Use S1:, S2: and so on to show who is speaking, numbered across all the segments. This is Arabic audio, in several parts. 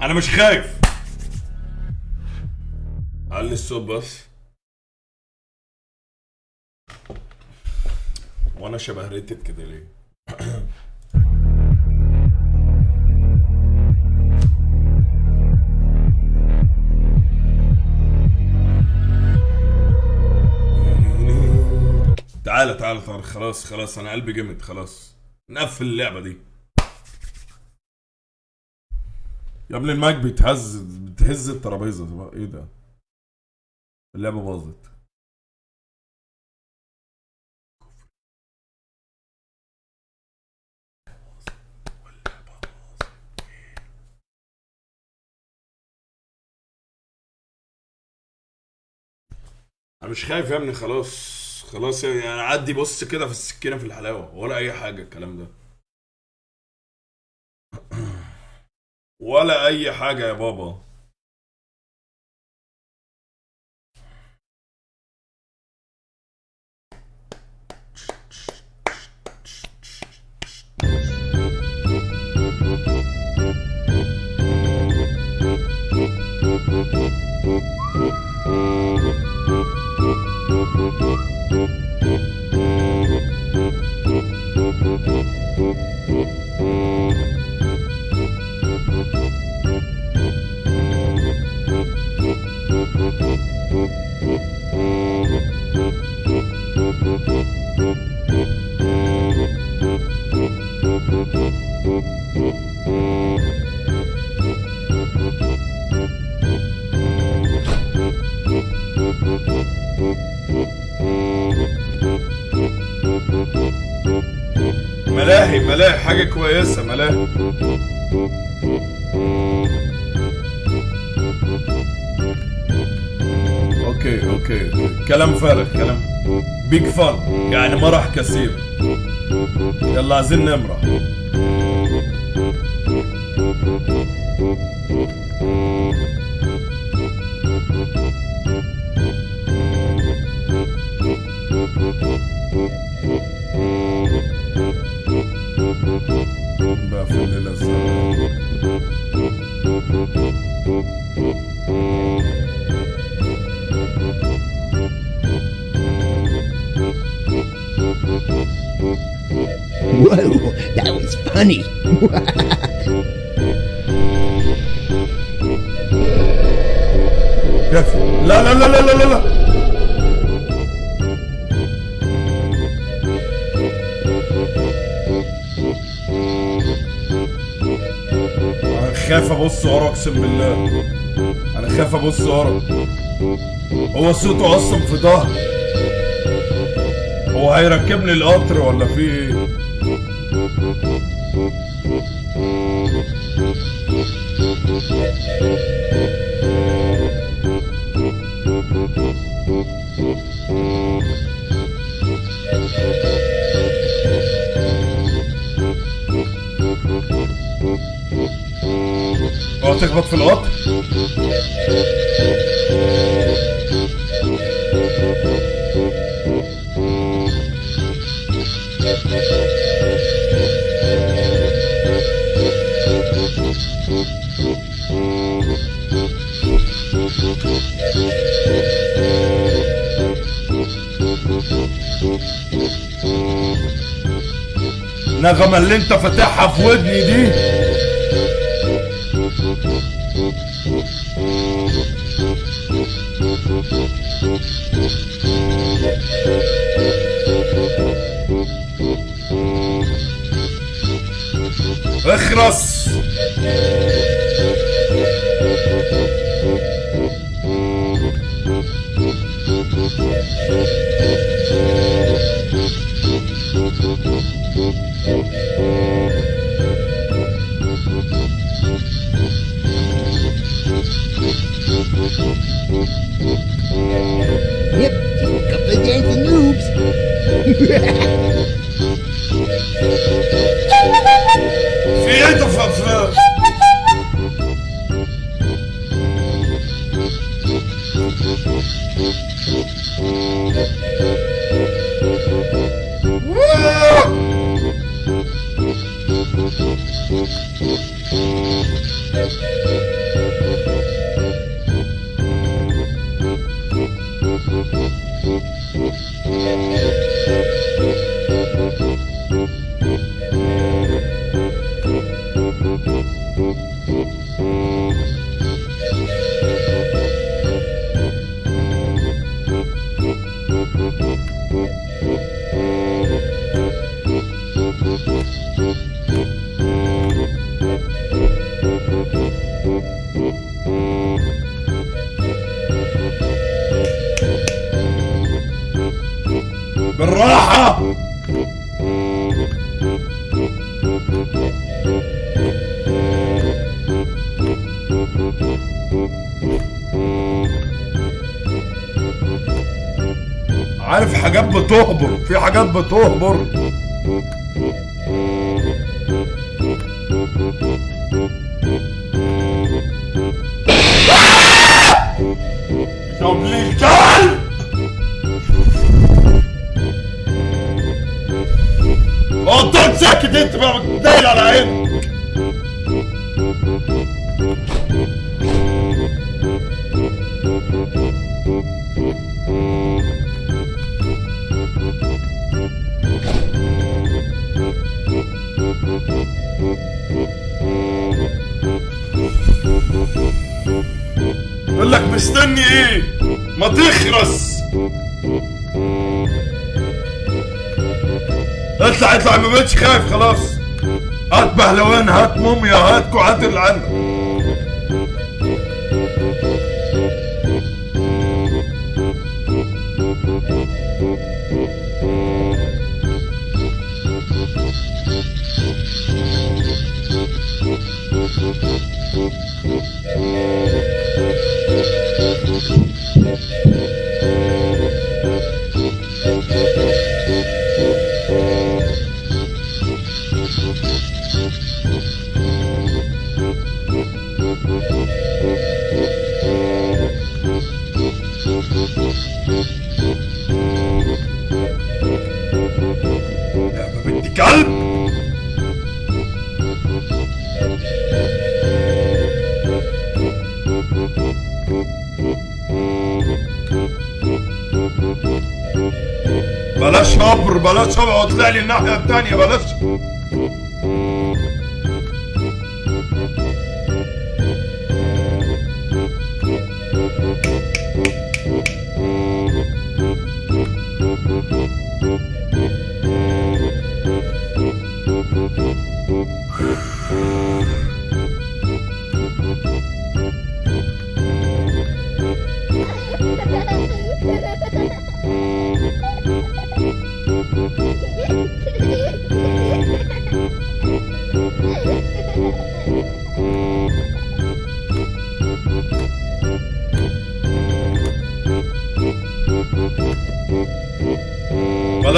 S1: أنا مش خايف. علي الصوت بس وأنا شبه ريتد كده ليه؟ تعالى تعالى تعالى خلاص خلاص. أنا قلبي جمد خلاص. نقفل اللعبة دي. يا ابني المايك بيتهز بتهز الترابيزة. إيه ده؟ اللعبة باظت. أنا مش خايف يا ابني خلاص خلاص يعني أنا عدي بص كده في السكينة في الحلاوة ولا أي حاجة الكلام ده. ولا أي حاجة يا بابا. ملاهي okay okay okay. كلام فارغ كلام. big fun يعني مرح كثير. يلا عايزين نمرح بقى في الليلة الزرقاء
S2: Whoa, that was funny.
S1: كيف لا لا لا لا لا لا, خايف أبص ورا أقسم بالله. أنا خايف أبص ورا. هو صوته أصلا في ظهر هو هيركبني القطر ولا في إيه؟ تخبط في القطر نغمة اللي انت فاتحها في ودني دي. بتهبر في حاجات بتهبر. اطلع بقتش خايف خلاص. هات بهلوان هات موميا هات كوعات اللي بلاش هبر بلاش واطلع لي الناحية التانية بلاش.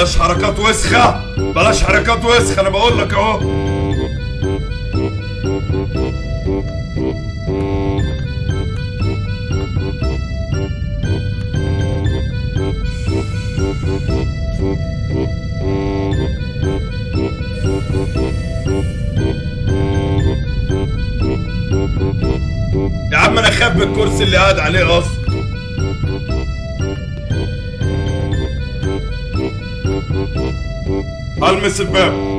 S1: بلاش حركات وسخة بلاش حركات وسخة أنا بقول لك أهو. يا عم أنا خايف بالكرسي اللي قاعد عليه أصلا. المس الباب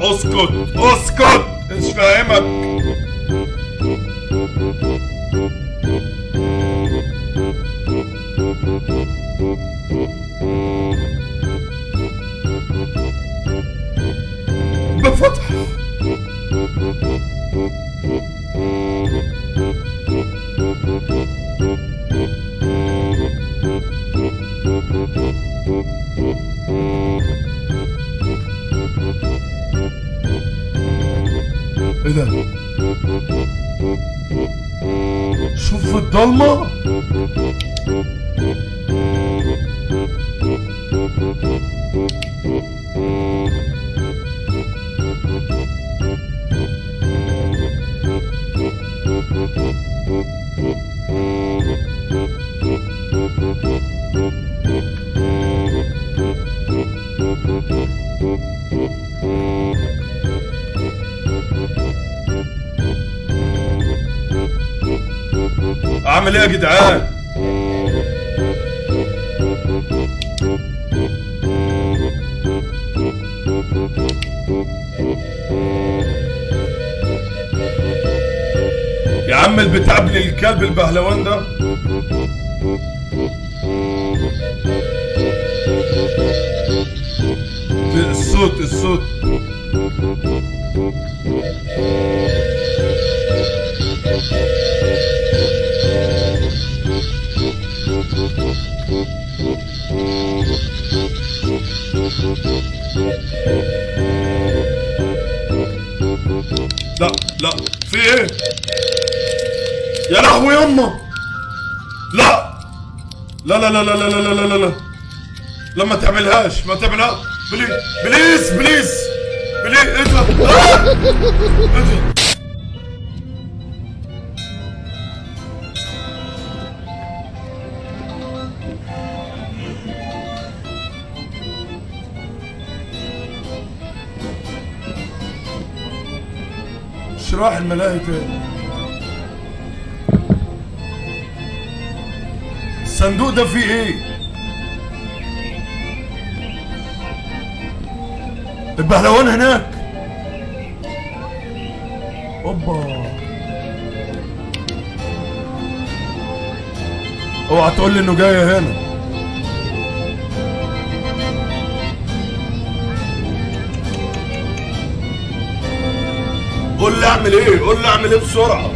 S1: هيطلع اسكت Dolma جدعان. يا عم البتاع ابن الكلب البهلوان ده. الصوت الصوت. لا لا. في إيه؟ يا لهوي يما لا. لا لا لا لا لا لا لا لا لا. لا ما تعملهاش. ما تعملها. please please please please إيه ده؟ شراح الملاهي تاني الصندوق ده فيه إيه؟ البهلوان هناك. أوبا. اوعى تقول لي إنه جاي هنا. قول لي اعمل إيه؟ قول لي اعمل إيه بسرعة.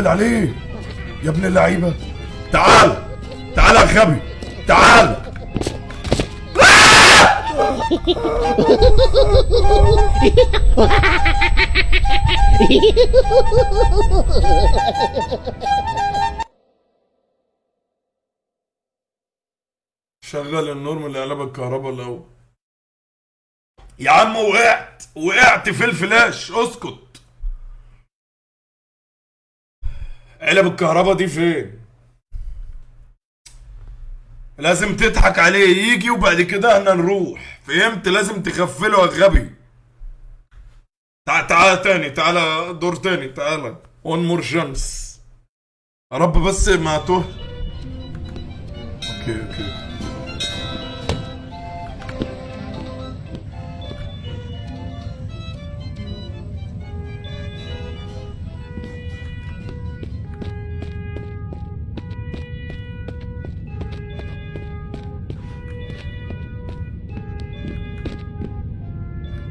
S1: استهبل عليه. يا ابن اللعيبة. تعال. تعال يا غبي تعال. شغل النور من علب الكهرباء الأول. يا عم وقعت. وقعت في الفلاش. اسكت. علب الكهرباء دي فين؟ لازم تضحك عليه يجي وبعد كده إحنا نروح. فهمت؟ لازم تغفله يا غبي. تعال تعال تاني تعال دور تاني تعال. one more يا رب بس ما توه okay okay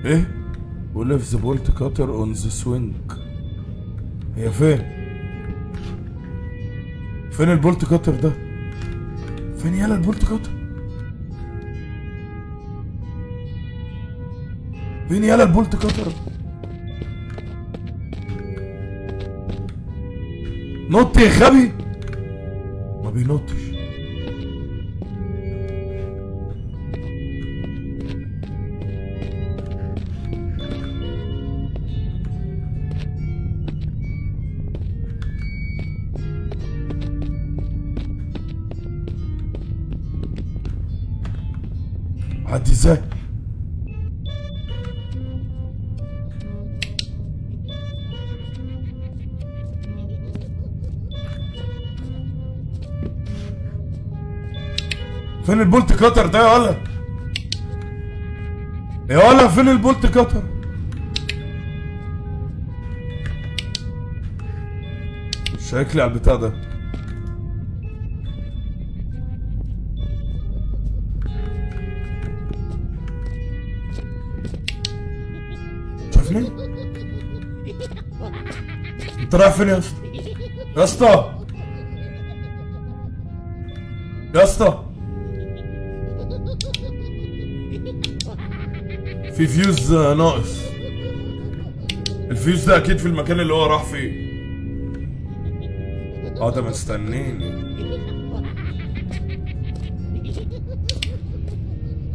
S1: إيه؟ we left the bolt cutter on the swing هي فين؟ فين ال bolt cutter ده؟ فين يالا ال bolt cutter؟ فين يالا ال bolt cutter؟ نط يا غبي ما بينطش. فين ال bolt cutter ده يا ولا يا ولا فين ال bolt cutter؟ شكلي على البتاع ده. شايفني؟ انت رايح فين يا اسطى؟ يا اسطى؟ يا اسطى؟ في فيوز ناقص الفيوز ده أكيد في المكان اللي هو راح فيه. آه ده مستنيني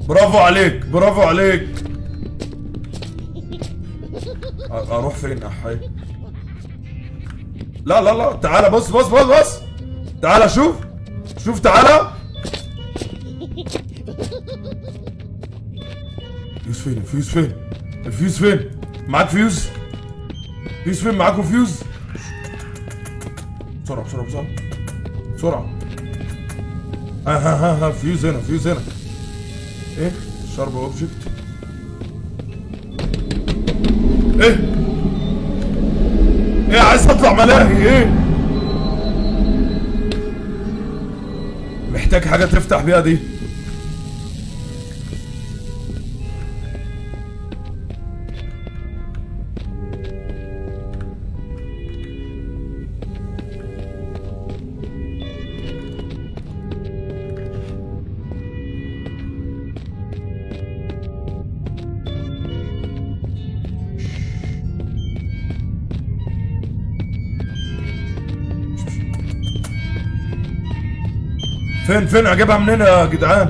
S1: برافو عليك برافو عليك. أروح فين أحي؟ لا لا لا تعالى بص بص بص بص. تعالى شوف. شوف تعالى فين؟ الفيوز فين؟ الفيوز فين؟ معاك fuse؟ fuse فين؟ معاكم فيوز بسرعة بسرعة بسرعة بسرعة. ها ها ها ها فيوز هنا فيوز هنا. إيه؟ شارب أوبجكت. إيه؟ إيه عايز أطلع ملاهي؟ إيه؟ محتاج حاجة تفتح بيها دي؟ فين فين؟ أجيبها منين يا جدعان؟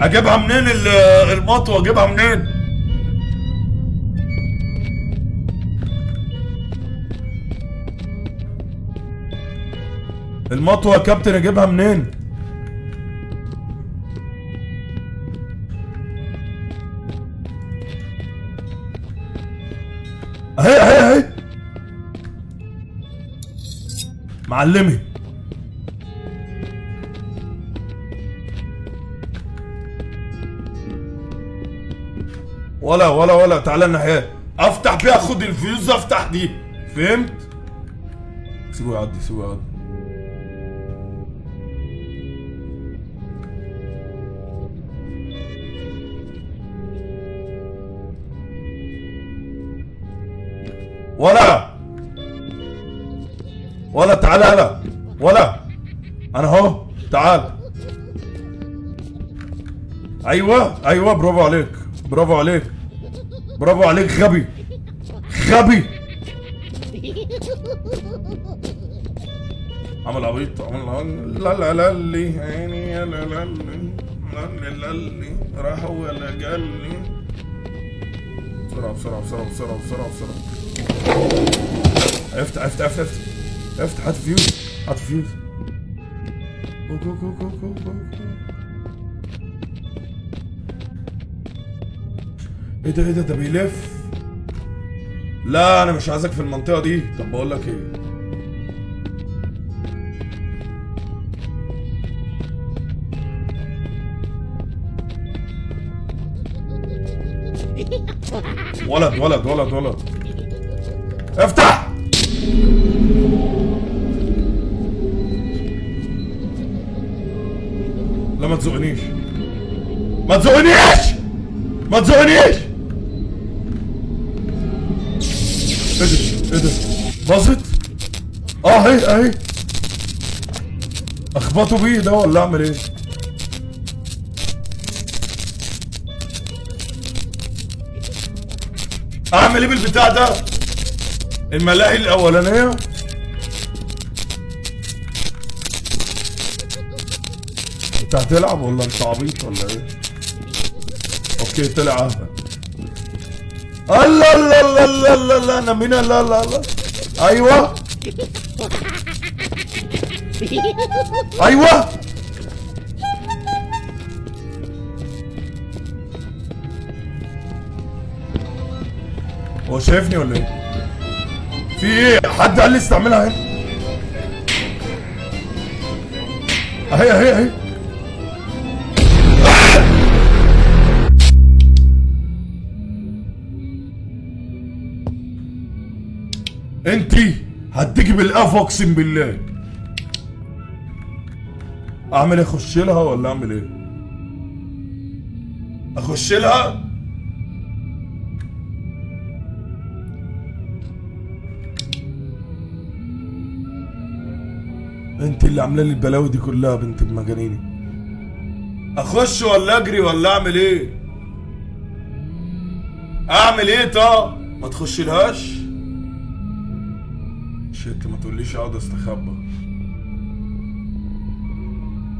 S1: أجيبها منين ال- المطوه أجيبها منين؟ المطوه يا كابتن أجيبها منين؟ أهي أهي أهي. معلمي. ولا ولا ولا تعالى الناحية أفتح بيها خد الفيوز أفتح دي. فهمت؟ سيبه يعدي سيبه يعدي ولا. ولا تعال هلا ولا. أنا اهو تعال. أيوه أيوه برافو عليك. برافو عليك. برافو عليك غبي. غبي. عمل عبيط عمل لا لا لا لي عيني لا لا لي. لا لا لي راح ولا قال لي. بسرعة بسرعة بسرعة بسرعة بسرعة بسرعة. افتح افتح افتح افتح افتح هات فيوز هات فيوز. جو جو جو جو جو إيه ده إيه ده؟ ده بيلف. لا أنا مش عايزك في المنطقة دي. طب بقول لك إيه؟ ولد ولد ولد ولد. افتح! لا ما تزقنيش. ما تزقنيش! ما تزقنيش! إيه ده؟ باظت؟ آه اهي اهي. اخبطه بيه ده ولا اعمل إيه؟ اعمل إيه بالبتاع ده؟ الملاهي الاولانية. انت هتلعب ولا انت عبيط ولا إيه؟ أوكي طلع اهبل الله الله الله الله الله الله أنا مين الله الله الله. أيوه. أيوه. هو شايفني ولا إيه؟ في إيه؟ حد قال لي استعملها هنا أهي أهي أهي. انتي هديكي بالقفا اقسم بالله اعمل إيه؟ اخش لها ولا اعمل إيه؟ اخش لها؟ انت اللي عامله لي البلاوي دي كلها بنت المجانيني اخش ولا اجري ولا اعمل إيه؟ اعمل إيه طب ما تخش لهاش شيت ما تقوليش اقعد استخبى.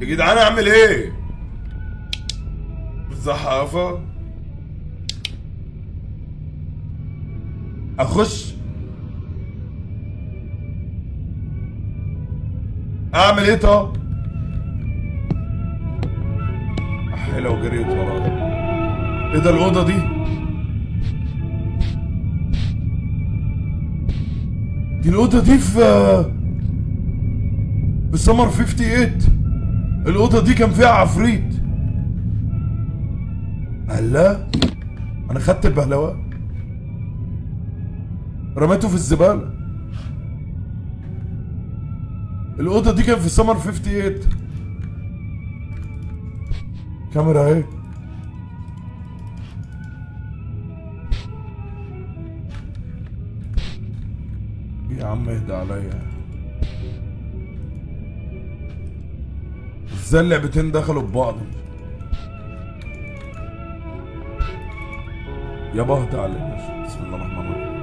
S1: يا جدعان اعمل إيه؟ الزحافة اخش. اعمل إيه طب؟ احي لو جريت وراها إيه ده الأوضة دي؟ دي الأوضة دي في في سمر 58 الأوضة دي كان فيها عفريت. الله أنا خدت البهلوان رميته في الزبالة. الأوضة دي كان في سمر 58 كاميرا اهي يا عم اهدى عليا. إزاي اللعبتين دخلوا ببعض يابا اهدى عليا بسم الله الرحمن الرحيم.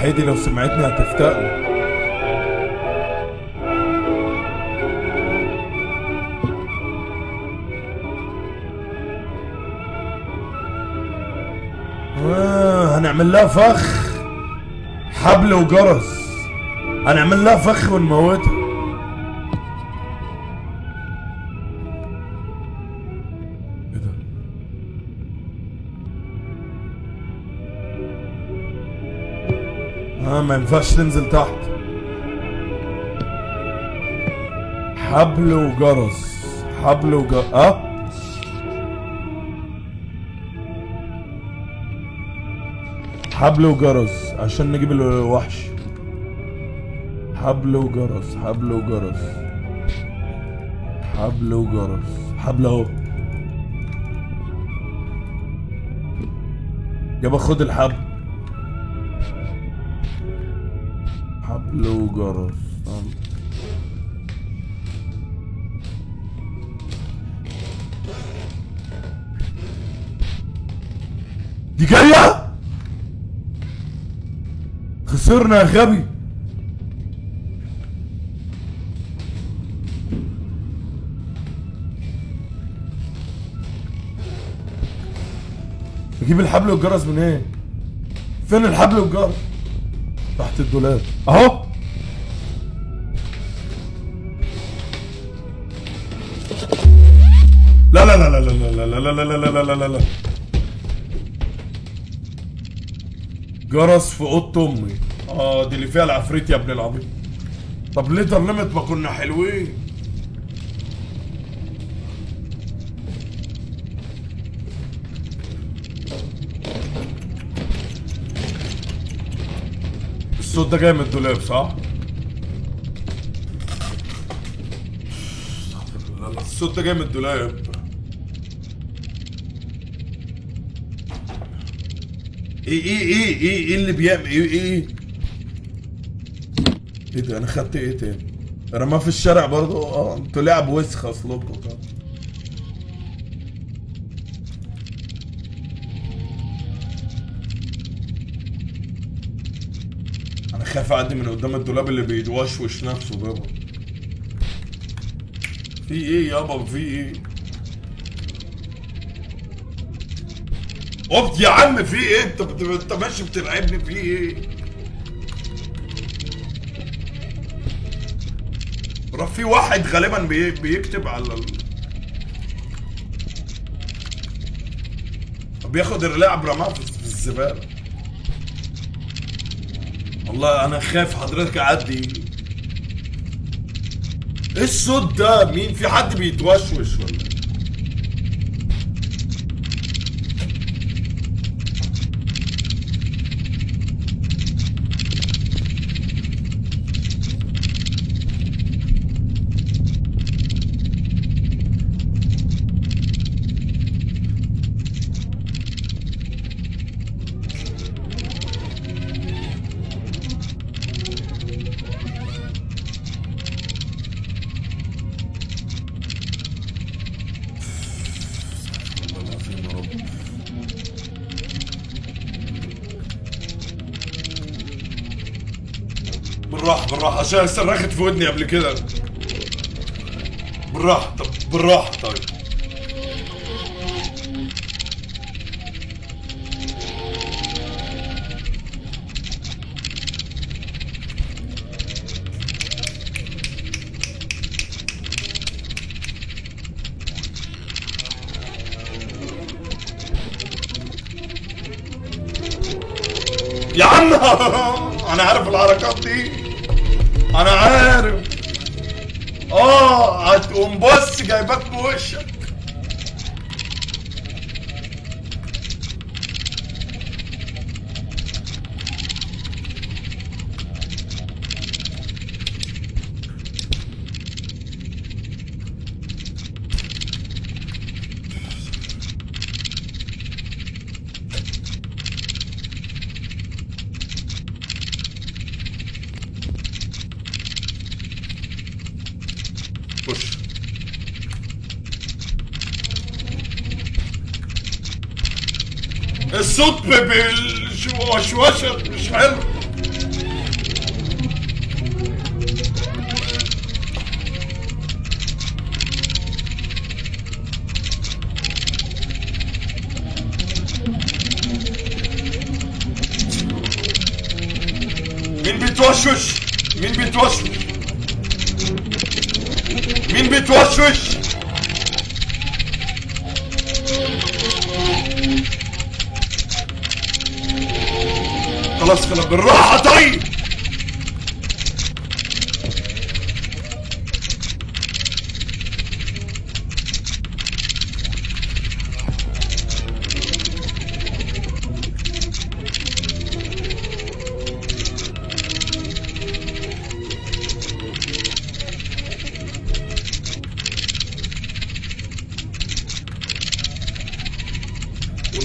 S1: حيدي لو سمعتني هتفتقني هنعمل لها فخ حبل وجرس. هنعمل لها فخ ونموتها. ده؟ آه ما ينفعش تنزل تحت. حبل وجرس حبل وجرس. آه؟ حبل وجرس عشان نجيب الوحش. حبل وجرس حبل وجرس. حبل وجرس. حبل اهو. يابا خد الحبل. حبل وجرس. دي جاية؟ خسرنا يا غبي أجيب الحبل والجرس من إيه فين الحبل والجرس تحت الدولاب اهو لا لا لا لا لا لا لا لا لا لا لا لا لا لا جرس في اوضه امي آه دي اللي فيها العفريت يا ابن العبيط. طب ليه ضلمت؟ ما كنا حلوين. الصوت ده جاي من الدولاب صح؟ الصوت ده جاي من الدولاب. إيه إيه إيه إيه إيه اللي بيعمل؟ إيه إيه إيه ده؟ أنا خدت إيه تاني؟ رماه في الشارع برضه. آه أنتوا لعب وسخ اصلكم. طب أنا خايف اعدي من قدام الدولاب اللي بيوشوش نفسه ده. في إيه يابا؟ في إيه؟ قفت يا عم في إيه؟ انت انت ماشي بتلعبني في إيه؟ راح في واحد غالبا بي... بيكتب على ال... بياخد اللاعب رماه في الزبالة. والله أنا خايف حضرتك أعدي. إيه الصوت ده؟ مين في حد بيتوشوش ولا إيه؟ عشان صرخت في ودني قبل كده. بالراحة طب بالراحة طيب. Nossa, gaiba coxa! بالشواشر مش حلو؟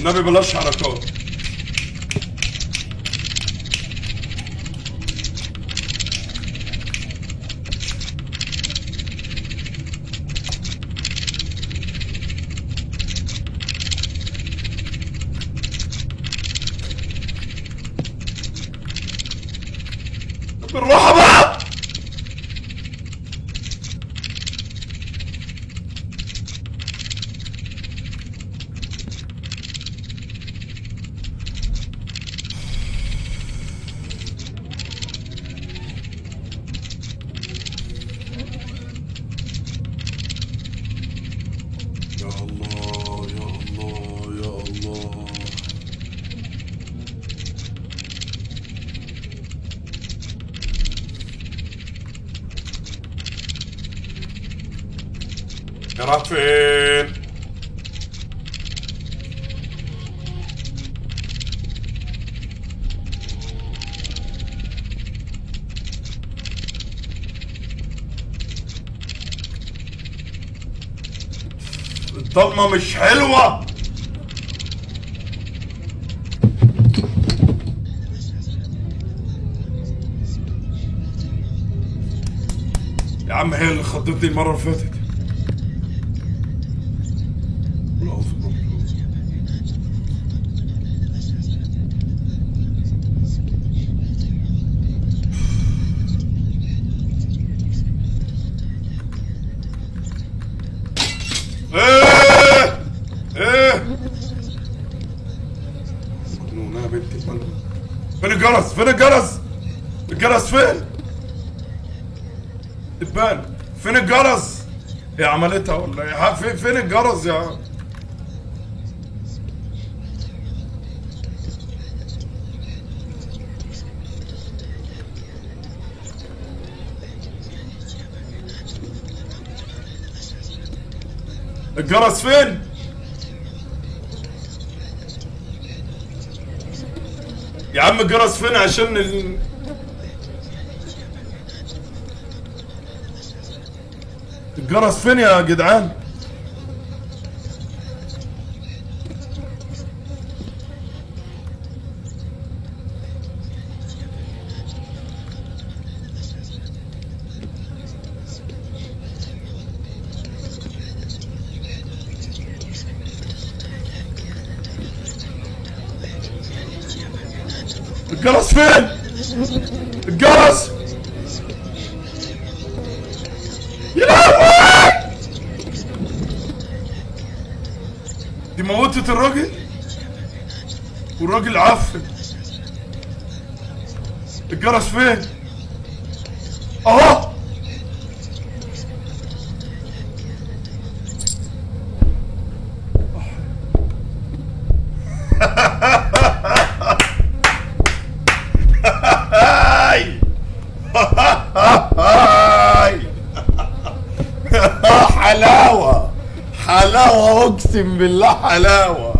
S1: والنبي بلاش حركات. طقمه مش حلوة. يا عم هي اللي خضتني المرة اللي فاتت. عملتها ولا إيه فين الجرس يا الجرس فين؟ يا عم الجرس فين عشان الجرس فين يا جدعان؟ الجرس فين الجرس يا لهوي دي موتت الراجل والراجل عفن الجرس فين اهو هاي هاي حلاوة حلاوة أقسم بالله حلاوة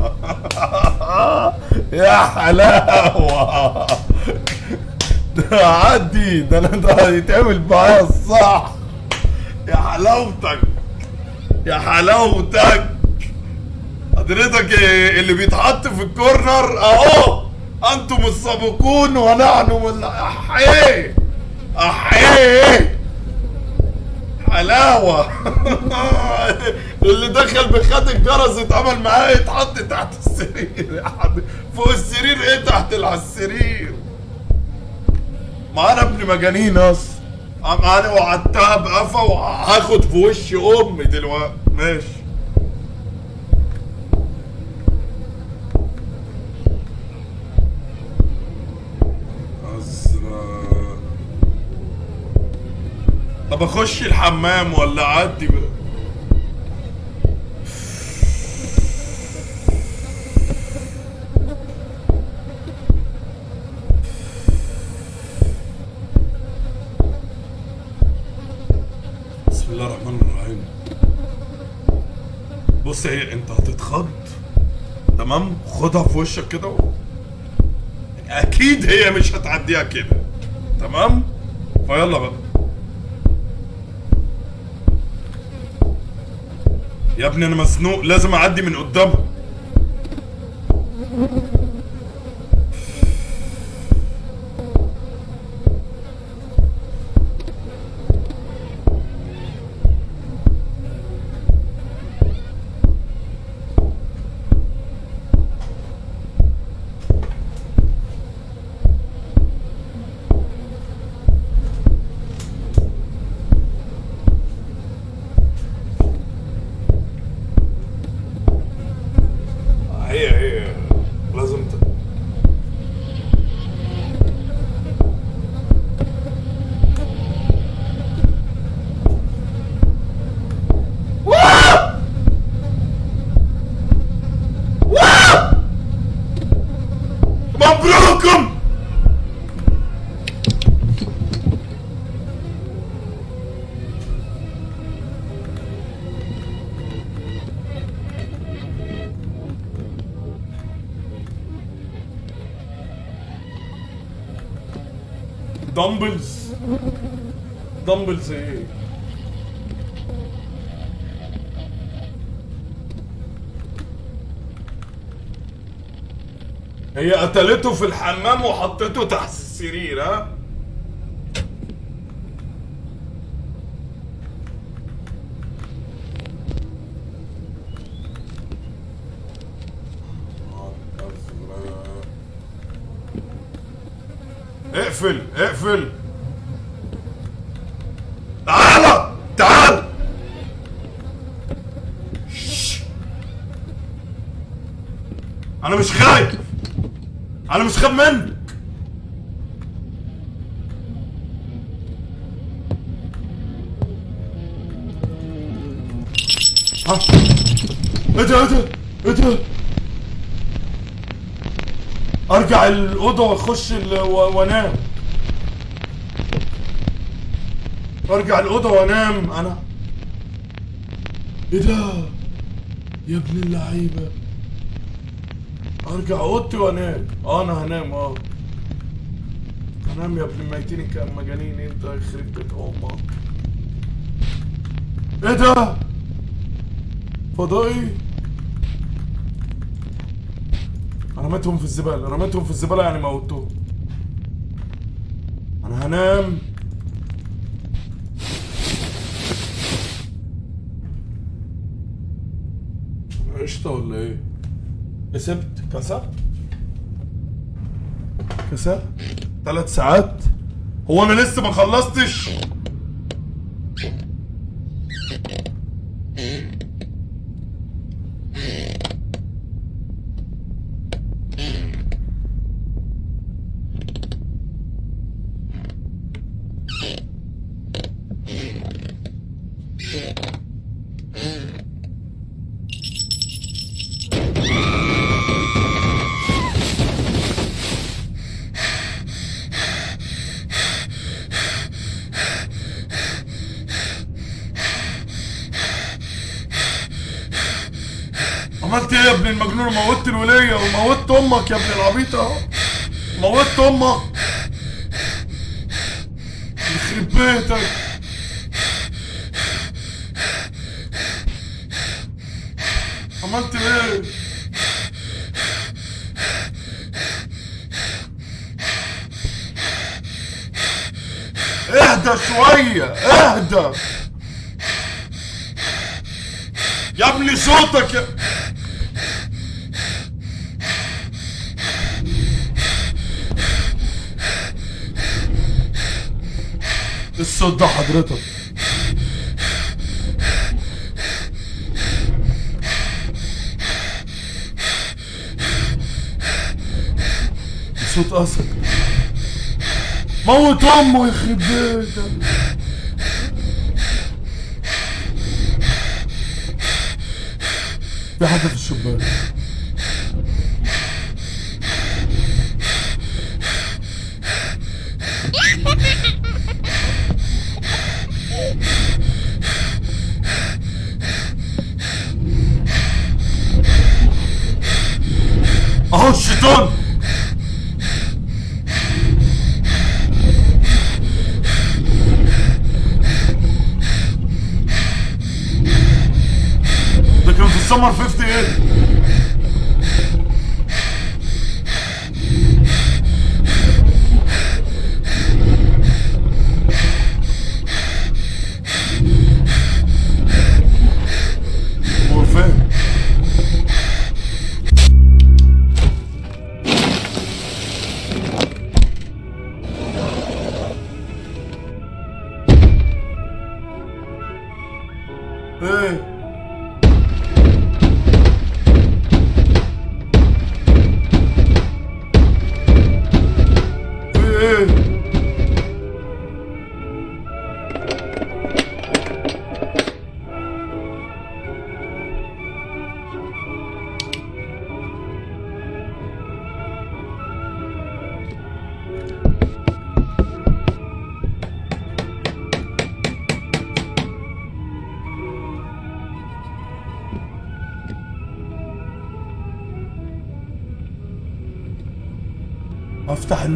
S1: يا حلاوة ده عدي ده أنا ده يتعمل معايا الصح يا حلاوتك يا حلاوتك. حضرتك اللي بيتحط في الكورنر أهو أنتم السابقون ونحن من أحيه أحيه. حلاوة. اللي دخل بخد الجرس اتعمل معاه يتحط تحت السرير. فوق السرير إيه تحت على السرير؟ ما أنا ابن مجانين أصلا أنا وعدتها بقفا وهاخد في وش أمي دلوقتي. ماشي. أزرق. طب أخش الحمام ولا أعدي؟ بقى بسم الله الرحمن الرحيم. بص هي انت هتتخض. تمام؟ خدها في وشك كده. أكيد هي مش هتعديها كده. تمام؟ فيلا بقى. يا ابني أنا مسنوق. لازم اعدي من قدامها dumbbells dumbbells إيه هي قتلته في الحمام وحطته تحت السرير ها؟ اقفل اقفل. تعال تعال. أنا مش خايف. أنا مش خايف منك. ها؟ إيه ده إيه ده ده؟ أرجع الأوضة وأخش وأنام. ارجع الأوضة وأنام. أنا إيه ده؟ يا ابن اللعيبة. أرجع أوضتي وأنام. آه أنا هنام آه. هنام يا ابن الميتين مجانين. أنت يخرب بيت أمك. إيه ده؟ فضائي. رميتهم في الزبالة. رميتهم في الزبالة يعني موتوهم. أنا هنام. قشطة ولا إيه؟ كسبت. كسبت. كسبت. ثلاث ساعات. هو أنا لسه ما خلصتش عملت إيه يا ابن المجنون موتت الولية وموتت أمك يا ابن العبيط اهو موتت أمك يخرب بيتك عملت إيه اهدى شوية اهدى يا ابني صوتك يا الصوت ده حضرتك. صوت اسد موت أمه يخرب بيتك. في حد في الشباك؟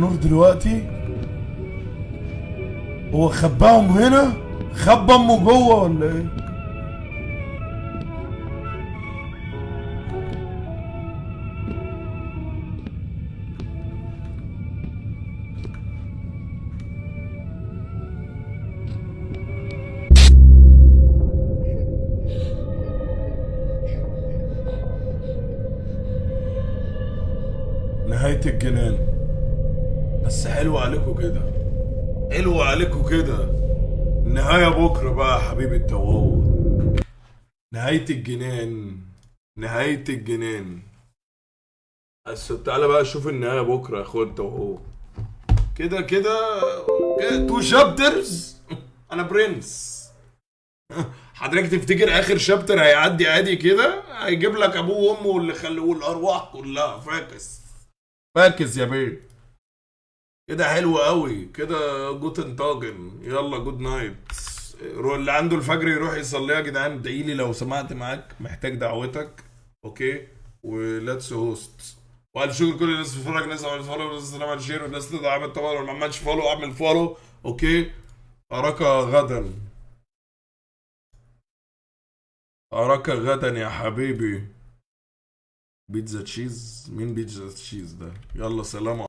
S1: النور دلوقتي. هو خباهم هنا؟ خبى امه جوه ولا إيه؟ نهاية الجنان. بس حلو عليكم كده. حلو عليكم كده. النهاية بكرة بقى يا حبيبي التوهو نهاية الجنان. نهاية الجنان. بس تعالى بقى شوف النهاية بكرة يا أخويا كده كده. كده two chapters أنا برنس. حضرتك تفتكر آخر chapter هيعدي عادي كده؟ هيجيب لك أبوه وأمه واللي خلوه الأرواح كلها. فاكس. فاكس يا بيه. كده حلو قوي. كده guten Tagen يلا good night اللي عنده الفجر يروح يصليها يا جدعان ادعي لي لو سمعت معاك. محتاج دعوتك. okay و let's host والف شكر كل الناس بتتفرج. الناس عملت follow والناس اللي عملت share والناس اللي عملت طبعا ما عملش follow اعمل follow okay أراك غدا. أراك غدا يا حبيبي. بيتزا تشيز. مين بيتزا تشيز ده؟ يلا سلام